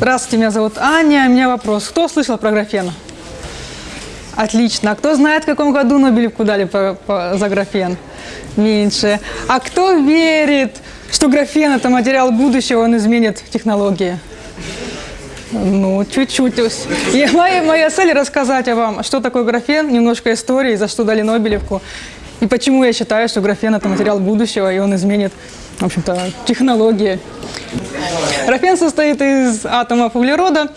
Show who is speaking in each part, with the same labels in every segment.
Speaker 1: Здравствуйте, меня зовут Аня. У меня вопрос. Кто слышал про графен? Отлично. А кто знает, в каком году Нобелевку дали по- по- за графен? Меньше. А кто верит, что графен – это материал будущего, он изменит технологии? Ну, чуть-чуть. И моя, моя цель рассказать о вам, что такое графен, немножко истории, за что дали Нобелевку, и почему я считаю, что графен – это материал будущего, и он изменит, в общем-то, технологии. Графен состоит из атомов углерода.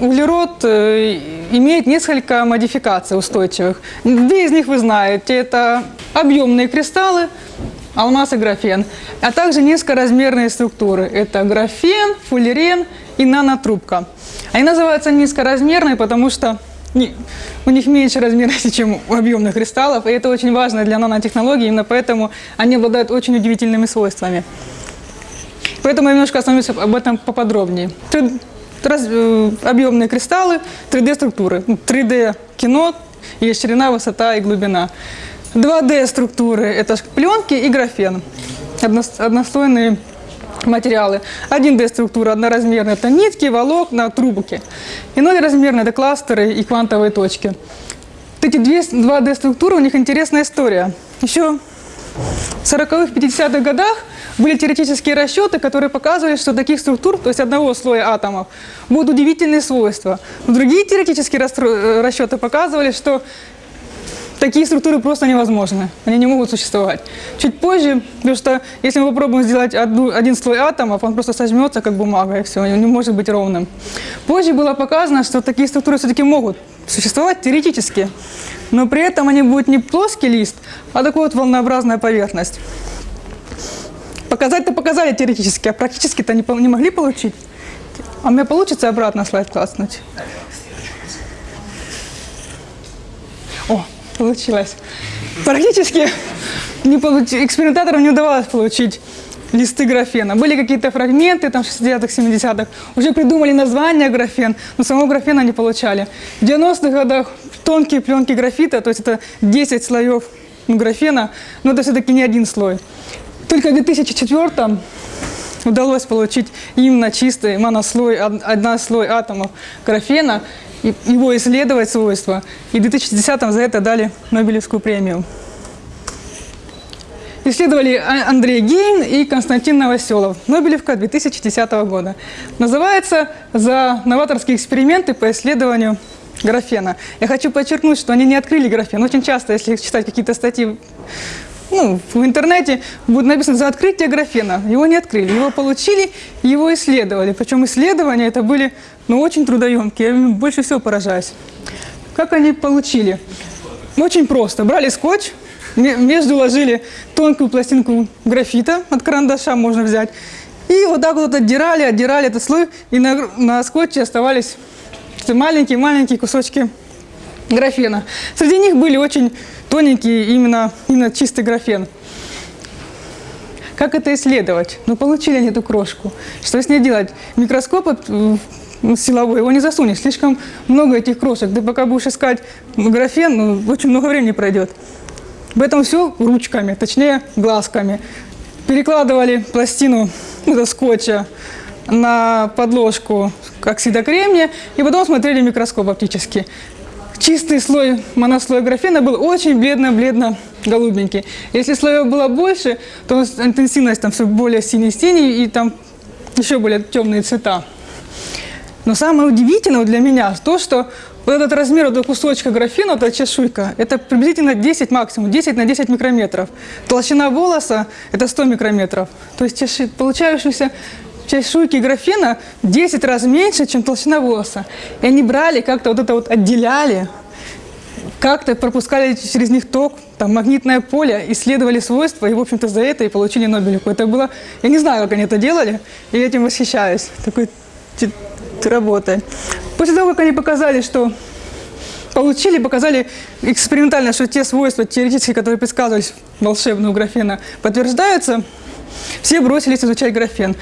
Speaker 1: Углерод э, имеет несколько модификаций устойчивых. Две из них вы знаете. Это объемные кристаллы, алмаз и графен, а также низкоразмерные структуры. Это графен, фуллерен и нанотрубка. Они называются низкоразмерные, потому что у них меньше размерности, чем у объемных кристаллов, и это очень важно для нанотехнологий, именно поэтому они обладают очень удивительными свойствами. Поэтому я немножко остановлюсь об этом поподробнее. Раз- э, объемные кристаллы, 3D-структуры. 3D-кино, есть ширина, высота и глубина. 2D-структуры – это пленки и графен, одно- однослойные материалы. 1D-структура одноразмерная – это нитки, волокна, трубки. И 0-размерные – это кластеры и квантовые точки. Эти две 2D-структуры, у них интересная история. Еще в 40-х, 50-х годах были теоретические расчеты, которые показывали, что таких структур, то есть одного слоя атомов, будут удивительные свойства. Но другие теоретические э, расчеты показывали, что такие структуры просто невозможны, они не могут существовать. Чуть позже, потому что если мы попробуем сделать одну- один слой атомов, он просто сожмется, как бумага, и все, он не может быть ровным. Позже было показано, что такие структуры все-таки могут существовать теоретически, но при этом они будут не плоский лист, а такой вот волнообразная поверхность. Показать-то показали теоретически, а практически-то не, не могли получить. А у меня получится обратно слайд класснуть? О, получилось. Практически не получ- экспериментаторам не удавалось получить листы графена. Были какие-то фрагменты, там, 60-х, 70-х. Уже придумали название графен, но самого графена не получали. В 90-х годах тонкие пленки графита, то есть это 10 слоев графена, но это все-таки не один слой. Только в 2004 удалось получить именно чистый монослой, од- однослой атомов графена, и его исследовать свойства. И в 2010 за это дали Нобелевскую премию. Исследовали А- Андрей Гейн и Константин Новоселов. Нобелевка 2010 года. Называется «За новаторские эксперименты по исследованию графена». Я хочу подчеркнуть, что они не открыли графен. Очень часто, если читать какие-то статьи ну, в интернете будет написано за открытие графена. Его не открыли, его получили, его исследовали. Причем исследования это были ну, очень трудоемкие, я больше всего поражаюсь. Как они получили? Очень просто. Брали скотч, ме- между ложили тонкую пластинку графита от карандаша можно взять. И вот так вот отдирали, отдирали этот слой, и на, на скотче оставались маленькие-маленькие кусочки графена. Среди них были очень тоненькие именно, именно чистый графен. Как это исследовать? Ну, получили они эту крошку. Что с ней делать? Микроскоп силовой, его не засунешь. Слишком много этих крошек. Ты пока будешь искать графен, ну, очень много времени пройдет. Поэтому все ручками, точнее глазками. Перекладывали пластину ну, скотча на подложку оксида кремния и потом смотрели микроскоп оптически. Чистый слой, монослой графена был очень бледно-бледно-голубенький. Если слоев было больше, то интенсивность там все более синий-синий и там еще более темные цвета. Но самое удивительное для меня то, что вот этот размер этого кусочка графена, вот эта чешуйка, это приблизительно 10 максимум, 10 на 10 микрометров. Толщина волоса – это 100 микрометров. То есть получающиеся чешуйки графена в 10 раз меньше, чем толщина волоса. И они брали, как-то вот это вот отделяли, как-то пропускали через них ток, там, магнитное поле, исследовали свойства, и, в общем-то, за это и получили Нобелевку. Это было, я не знаю, как они это делали, и этим восхищаюсь, такой работой. После того, как они показали, что получили, показали экспериментально, что те свойства теоретические, которые предсказывались волшебного графена, подтверждаются, все бросились изучать графен.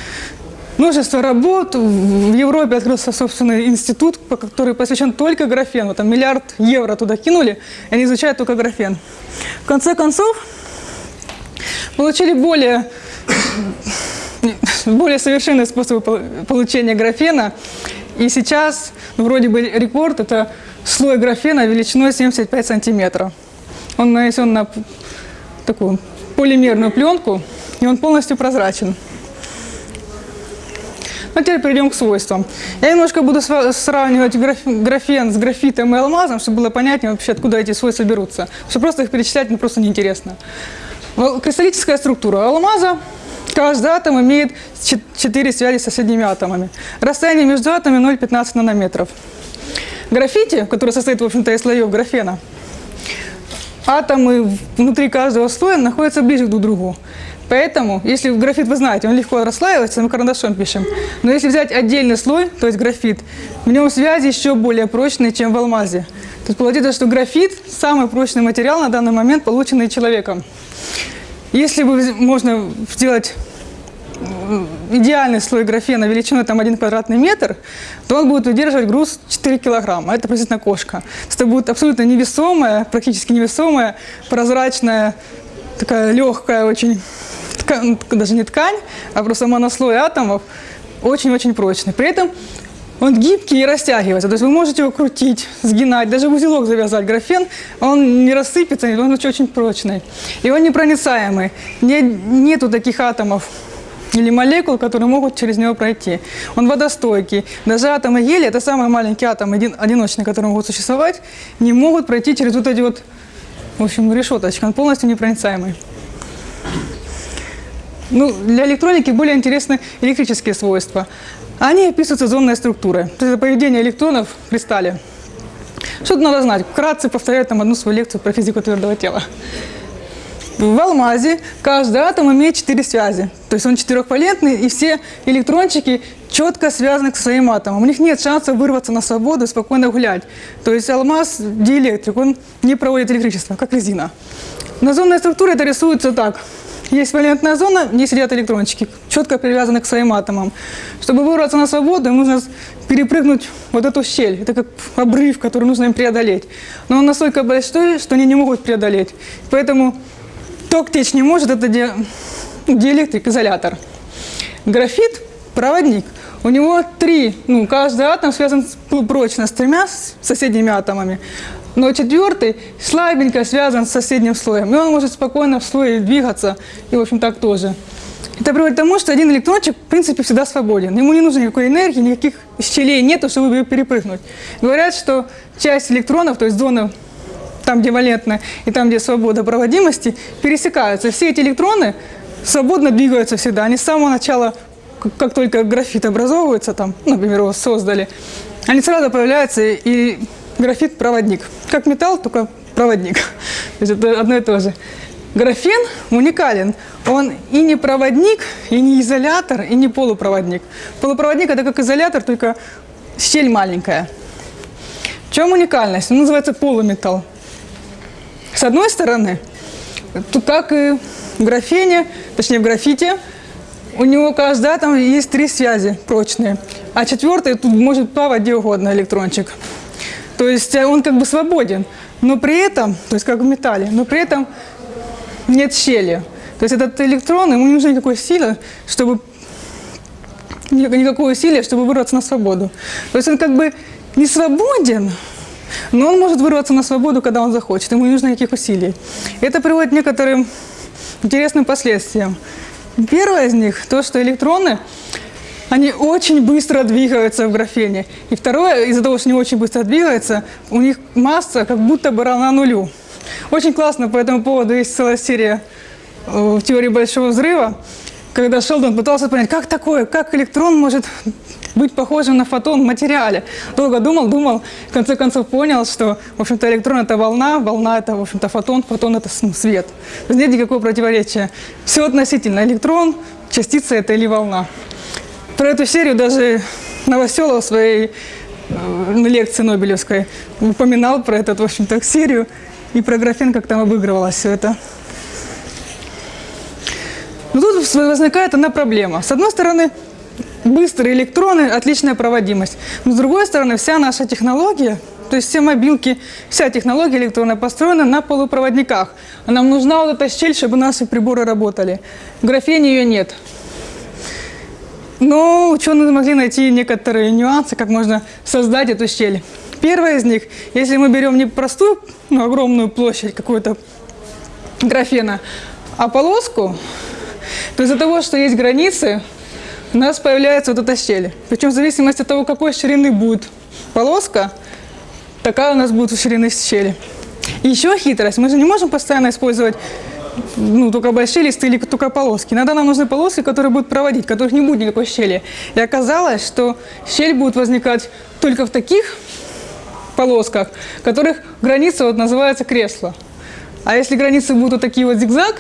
Speaker 1: Множество работ. В Европе открылся собственный институт, который посвящен только графену. Там миллиард евро туда кинули, и они изучают только графен. В конце концов, получили более более совершенные способы пол- получения графена. И сейчас ну, вроде бы рекорд – это слой графена величиной 75 сантиметров. Он нанесен на такую полимерную пленку, и он полностью прозрачен. Ну, теперь перейдем к свойствам. Я немножко буду сравнивать граф- графен с графитом и алмазом, чтобы было понятнее вообще, откуда эти свойства берутся. Что просто их перечислять ну, просто неинтересно. Кристаллическая структура алмаза. Каждый атом имеет 4 связи с соседними атомами. Расстояние между атомами 0,15 нанометров. Графите, который состоит, в общем-то, из слоев графена, атомы внутри каждого слоя находятся ближе друг к другу. Поэтому, если графит, вы знаете, он легко расслаивается, мы карандашом пишем. Но если взять отдельный слой, то есть графит, в нем связи еще более прочные, чем в алмазе. То есть получается, что графит – самый прочный материал на данный момент, полученный человеком. Если бы можно сделать идеальный слой графена величиной там 1 квадратный метр, то он будет выдерживать груз 4 килограмма. Это приблизительно кошка. Это будет абсолютно невесомая, практически невесомая, прозрачная, такая легкая очень, ткань, даже не ткань, а просто монослой атомов, очень-очень прочный. При этом он гибкий и растягивается. То есть вы можете его крутить, сгинать, даже в узелок завязать. Графен, он не рассыпется, он очень, очень прочный. И он непроницаемый. Не, нету таких атомов или молекул, которые могут через него пройти. Он водостойкий. Даже атомы гелия, это самые маленькие атомы, один, одиночные, которые могут существовать, не могут пройти через вот эти вот, в общем, решеточки. Он полностью непроницаемый. Ну, для электроники более интересны электрические свойства. Они описываются зонной структурой. То есть это поведение электронов в кристалле. Что тут надо знать? Вкратце повторяю там одну свою лекцию про физику твердого тела. В алмазе каждый атом имеет четыре связи. То есть он четырехвалентный, и все электрончики четко связаны к своим атомам. У них нет шанса вырваться на свободу и спокойно гулять. То есть алмаз диэлектрик, он не проводит электричество, как резина. На зонной структуре это рисуется так. Есть валентная зона, в ней сидят электрончики, четко привязаны к своим атомам. Чтобы вырваться на свободу, им нужно перепрыгнуть вот эту щель. Это как обрыв, который нужно им преодолеть. Но он настолько большой, что они не могут преодолеть. Поэтому ток течь не может, это ди- диэлектрик, изолятор. Графит – проводник. У него три, ну, каждый атом связан с- прочно с тремя соседними атомами. Но четвертый слабенько связан с соседним слоем. И он может спокойно в слое двигаться, и, в общем, так тоже. Это приводит к тому, что один электрончик, в принципе, всегда свободен. Ему не нужно никакой энергии, никаких щелей нету, чтобы перепрыгнуть. Говорят, что часть электронов, то есть зоны там, где валентная, и там, где свобода проводимости, пересекаются. Все эти электроны свободно двигаются всегда. Они с самого начала, как, только графит образовывается, там, например, его создали, они сразу появляются, и графит – проводник. Как металл, только проводник. То есть это одно и то же. Графен уникален. Он и не проводник, и не изолятор, и не полупроводник. Полупроводник – это как изолятор, только щель маленькая. В чем уникальность? Он называется полуметалл. С одной стороны, как и в графене, точнее в графите, у него каждый атом есть три связи прочные, а четвертый тут может плавать где угодно электрончик. То есть э, он как бы свободен, но при этом, то есть как в металле, но при этом нет щели. То есть этот электрон, ему не нужно никакой силы, чтобы ни- никакое усилие, чтобы вырваться на свободу. То есть он как бы не свободен, но он может вырваться на свободу, когда он захочет. Ему не нужно никаких усилий. Это приводит к некоторым интересным последствиям. Первое из них – то, что электроны, они очень быстро двигаются в графене. И второе, из-за того, что они очень быстро двигаются, у них масса как будто бы равна нулю. Очень классно по этому поводу есть целая серия э, в теории Большого Взрыва, когда Шелдон пытался понять, как такое, как электрон может быть похожим на фотон в материале. Долго думал, думал, в конце концов понял, что, в общем-то, электрон – это волна, волна – это, в общем-то, фотон, фотон – это свет. Нет никакого противоречия. Все относительно. Электрон, частица – это или волна. Про эту серию даже Новоселов в своей э, лекции Нобелевской упоминал про эту, в общем-то, серию и про графен, как там обыгрывалось все это. Но возникает одна проблема. С одной стороны, быстрые электроны, отличная проводимость. Но с другой стороны, вся наша технология, то есть все мобилки, вся технология электронная построена на полупроводниках. А нам нужна вот эта щель, чтобы наши приборы работали. В графене ее нет. Но ученые смогли найти некоторые нюансы, как можно создать эту щель. Первое из них, если мы берем не простую, ну, огромную площадь какую-то графена, а полоску, то из-за того, что есть границы, у нас появляется вот эта щель. Причем в зависимости от того, какой ширины будет полоска, такая у нас будет ширина щели. Еще хитрость. Мы же не можем постоянно использовать ну, только большие листы или только полоски. Иногда нам нужны полоски, которые будут проводить, которых не будет никакой щели. И оказалось, что щель будет возникать только в таких полосках, которых граница вот называется кресло. А если границы будут вот такие вот зигзаг,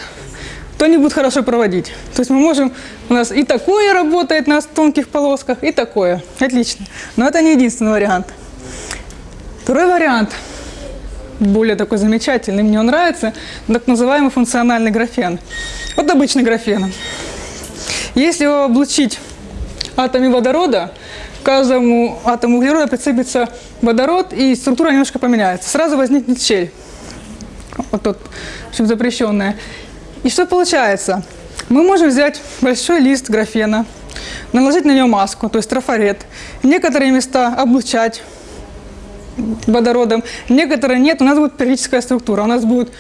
Speaker 1: то они будут хорошо проводить. То есть мы можем, у нас и такое работает на тонких полосках, и такое. Отлично. Но это не единственный вариант. Второй вариант, более такой замечательный, мне он нравится, так называемый функциональный графен. Вот обычный графен. Если его облучить атомами водорода, к каждому атому углерода прицепится водород, и структура немножко поменяется. Сразу возникнет щель. Вот тут, в общем, запрещенная. И что получается? Мы можем взять большой лист графена, наложить на него маску, то есть трафарет, некоторые места облучать водородом, некоторые нет, у нас будет периодическая структура, у нас будет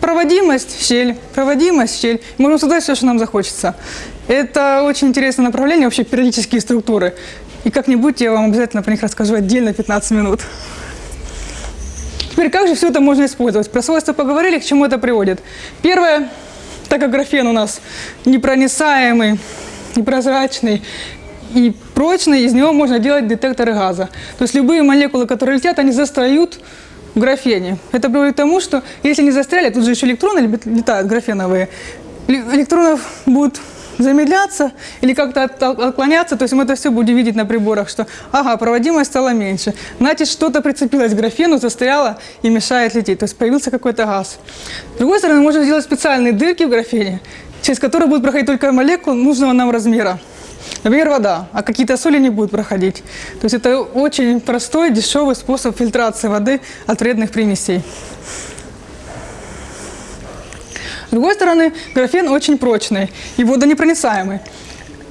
Speaker 1: проводимость, щель, проводимость, щель. Можем создать все, что нам захочется. Это очень интересное направление, вообще периодические структуры. И как-нибудь я вам обязательно про них расскажу отдельно 15 минут. Теперь как же все это можно использовать? Про свойства поговорили, к чему это приводит. Первое, так как графен у нас непроницаемый, непрозрачный и прочный, из него можно делать детекторы газа. То есть любые молекулы, которые летят, они застают в графене. Это приводит к тому, что если не застряли, тут же еще электроны летают графеновые, электронов будут замедляться или как-то отклоняться, то есть мы это все будем видеть на приборах, что ага, проводимость стала меньше. Значит, что-то прицепилось к графену, застряло и мешает лететь, то есть появился какой-то газ. С другой стороны, можно сделать специальные дырки в графене, через которые будут проходить только молекулы нужного нам размера. Например, вода, а какие-то соли не будут проходить. То есть это очень простой, дешевый способ фильтрации воды от вредных примесей. С другой стороны, графен очень прочный и водонепроницаемый.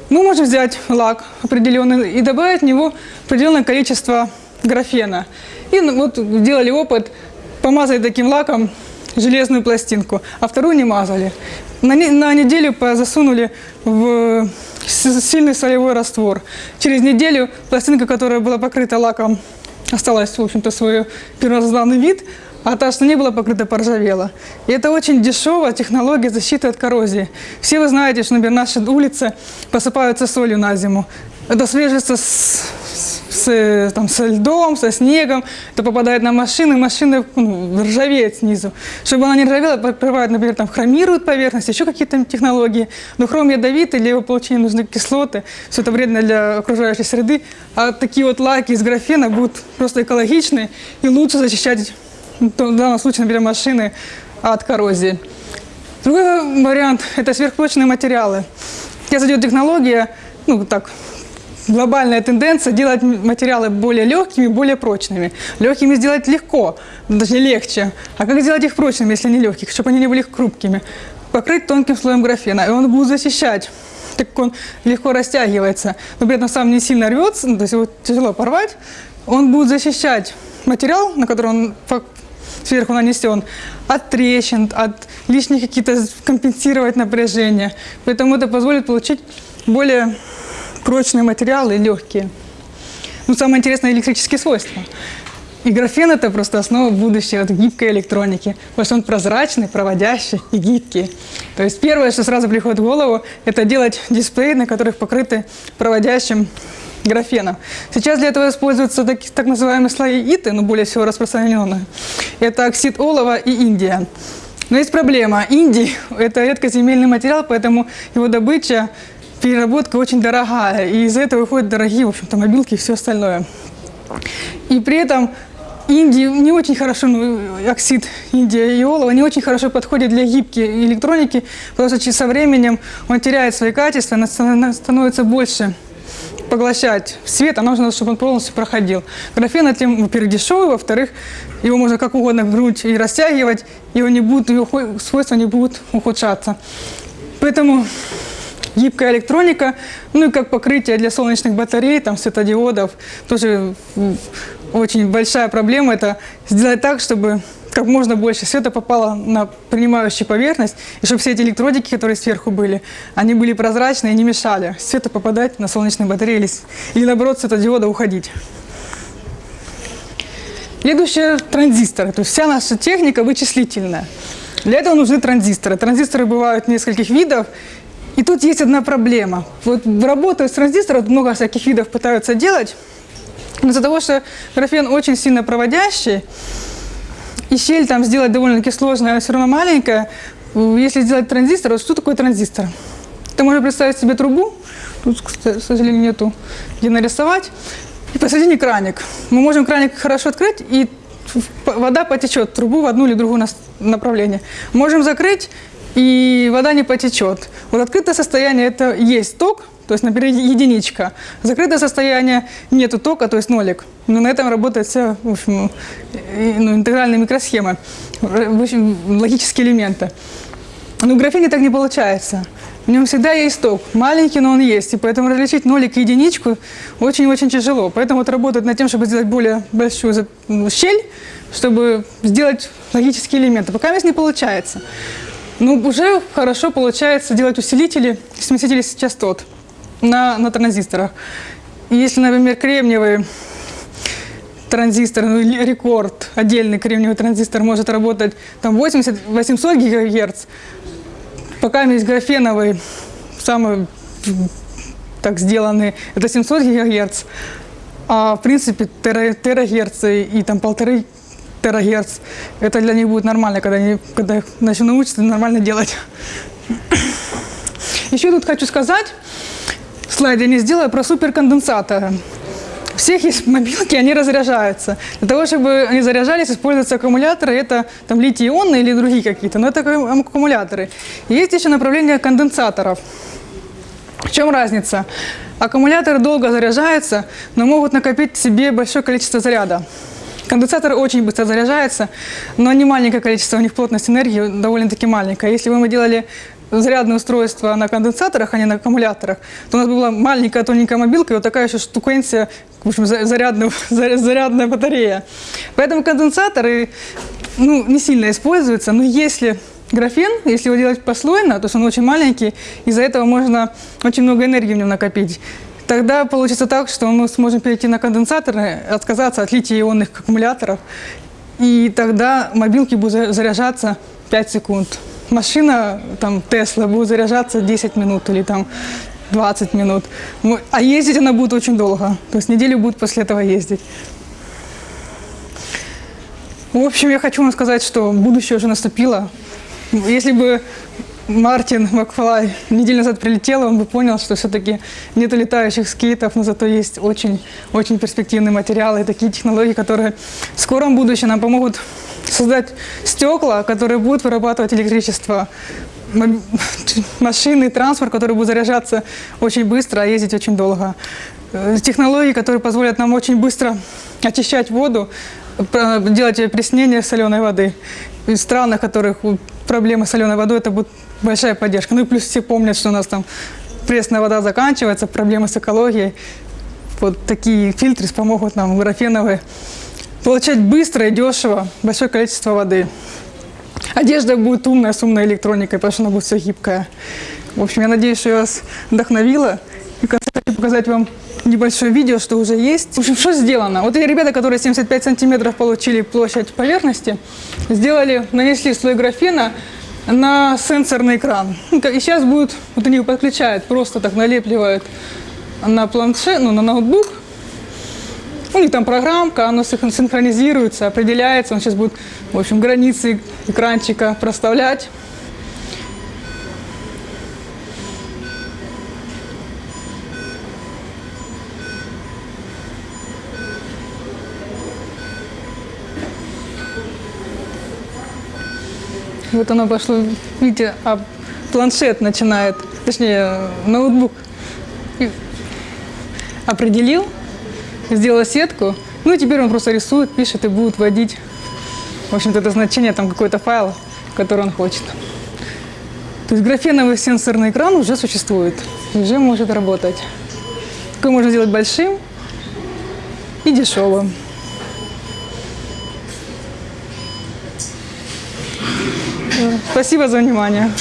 Speaker 1: Мы можем взять лак определенный и добавить в него определенное количество графена. И ну, вот делали опыт, помазали таким лаком железную пластинку, а вторую не мазали. На, на неделю засунули в сильный солевой раствор. Через неделю пластинка, которая была покрыта лаком, осталась, в общем-то, свой первозданный вид, а та, что не была покрыта, поржавела. И это очень дешевая технология защиты от коррозии. Все вы знаете, что, например, наши улицы посыпаются солью на зиму. Это свежится с, с, там, со льдом, со снегом, это попадает на машины, машина ну, ржавеет снизу. Чтобы она не ржавела, покрывают, например, там, хромируют поверхность, еще какие-то технологии. Но хром ядовитый, для его получения нужны кислоты, все это вредно для окружающей среды. А такие вот лаки из графена будут просто экологичные и лучше защищать в данном случае, например, машины от коррозии. Другой вариант – это сверхпрочные материалы. Сейчас идет технология, ну так, глобальная тенденция делать материалы более легкими, более прочными. Легкими сделать легко, даже легче. А как сделать их прочными, если они легкие, чтобы они не были хрупкими? Покрыть тонким слоем графена, и он будет защищать так как он легко растягивается, но при этом сам не сильно рвется, ну, то есть его тяжело порвать, он будет защищать материал, на который он сверху нанесен, от трещин, от лишних каких-то компенсировать напряжение. Поэтому это позволит получить более прочные материалы, легкие. Ну, самое интересное – электрические свойства. И графен – это просто основа будущей вот, гибкой электроники, потому что он прозрачный, проводящий и гибкий. То есть первое, что сразу приходит в голову, это делать дисплеи, на которых покрыты проводящим графена. Сейчас для этого используются так, так называемые слои ИТы, но более всего распространенные. Это оксид олова и индия. Но есть проблема. Индий – это редкоземельный материал, поэтому его добыча, переработка очень дорогая. И из-за этого выходят дорогие, в общем-то, мобилки и все остальное. И при этом Индии не очень хорошо, ну, оксид индия и олова не очень хорошо подходит для гибкой электроники, потому что со временем он теряет свои качества, становится больше поглощать свет, а нужно, чтобы он полностью проходил. Графен этим, во-первых, дешевый, во-вторых, его можно как угодно грудь и растягивать, его, не будут, его свойства не будут ухудшаться. Поэтому гибкая электроника, ну и как покрытие для солнечных батарей, там, светодиодов. Тоже очень большая проблема – это сделать так, чтобы как можно больше света попало на принимающую поверхность, и чтобы все эти электродики, которые сверху были, они были прозрачные и не мешали свету попадать на солнечные батареи или, или наоборот светодиода уходить. Следующее – транзисторы. То есть вся наша техника вычислительная. Для этого нужны транзисторы. Транзисторы бывают нескольких видов. И тут есть одна проблема. Вот работая с транзистором, много всяких видов пытаются делать. Из-за того, что графен очень сильно проводящий, и щель там сделать довольно-таки сложная, она все равно маленькая. Если сделать транзистор, вот что такое транзистор? Ты можешь представить себе трубу, тут, к сожалению, нету где нарисовать, и посередине краник. Мы можем краник хорошо открыть, и вода потечет трубу в одну или другую направление. Можем закрыть, и вода не потечет. Вот открытое состояние – это есть ток, то есть, например, единичка. Закрытое состояние – нету тока, то есть нолик. Но на этом работает вся, в общем, ну, интегральная микросхема, в общем, логические элементы. Но в графене так не получается. В нем всегда есть ток. Маленький, но он есть. И поэтому различить нолик и единичку очень-очень тяжело. Поэтому вот работают над тем, чтобы сделать более большую ну, щель, чтобы сделать логические элементы. Пока здесь не получается. Но уже хорошо получается делать усилители, смесители частот на, на транзисторах. Если, например, кремниевый транзистор, ну, рекорд, отдельный кремниевый транзистор может работать там 80-800 гигагерц, пока есть графеновый, самый так сделанный, это 700 гигагерц, а в принципе тера, терагерцы и там полторы терагерц, это для них будет нормально, когда они когда начнут научиться нормально делать. Еще тут хочу сказать, слайд не сделаю, про суперконденсаторы. У всех есть мобилки, они разряжаются. Для того, чтобы они заряжались, используются аккумуляторы. Это там литий-ионные или другие какие-то, но это аккумуляторы. И есть еще направление конденсаторов. В чем разница? Аккумуляторы долго заряжаются, но могут накопить себе большое количество заряда. Конденсаторы очень быстро заряжаются, но не маленькое количество, у них плотность энергии довольно-таки маленькая. Если бы мы делали зарядное устройство на конденсаторах, а не на аккумуляторах, то у нас была маленькая тоненькая мобилка и вот такая еще штукенция, в общем, за- зарядная, заря- зарядная батарея. Поэтому конденсаторы ну, не сильно используются, но если графен, если его делать послойно, то есть он очень маленький, из-за этого можно очень много энергии в нем накопить. Тогда получится так, что мы сможем перейти на конденсаторы, отказаться от литий-ионных аккумуляторов, и тогда мобилки будут за- заряжаться 5 секунд. Машина, там, Тесла, будет заряжаться 10 минут или там 20 минут. Ну, А ездить она будет очень долго. То есть неделю будет после этого ездить. В общем, я хочу вам сказать, что будущее уже наступило. Если бы Мартин Макфлай неделю назад прилетел, он бы понял, что все-таки нет летающих скейтов, но зато есть очень, очень перспективные материалы и такие технологии, которые в скором будущем нам помогут создать стекла, которые будут вырабатывать электричество, машины, транспорт, который будет заряжаться очень быстро, а ездить очень долго. Э, Технологии, которые позволят нам очень быстро очищать воду, делать опреснение соленой воды. В странах, в которых проблемы с соленой водой, это будет большая поддержка. Ну и плюс все помнят, что у нас там пресная вода заканчивается, проблемы с экологией. Вот такие фильтры помогут нам, графеновые, получать быстро и дешево большое количество воды. Одежда будет умная, с умной электроникой, потому что она будет все гибкая. В общем, я надеюсь, что я вас вдохновила. И в конце хочу показать вам небольшое видео, что уже есть. В общем, что сделано? Вот эти ребята, которые 75 сантиметров получили площадь поверхности, сделали, нанесли слой графена на сенсорный экран. Ну, И сейчас будет, вот они его подключают, просто так налепливают на планшет, ну, на ноутбук, у них там программка, оно синх- синхронизируется, определяется. Он сейчас будет, в общем, границы экранчика проставлять. Вот оно пошло, видите, а планшет начинает, точнее, ноутбук определил, сделала сетку. Ну и теперь он просто рисует, пишет и будет вводить, в общем-то, это значение, там какой-то файл, который он хочет. То есть графеновый сенсорный экран уже существует, уже может работать. Такой можно сделать большим и дешевым. Спасибо за внимание.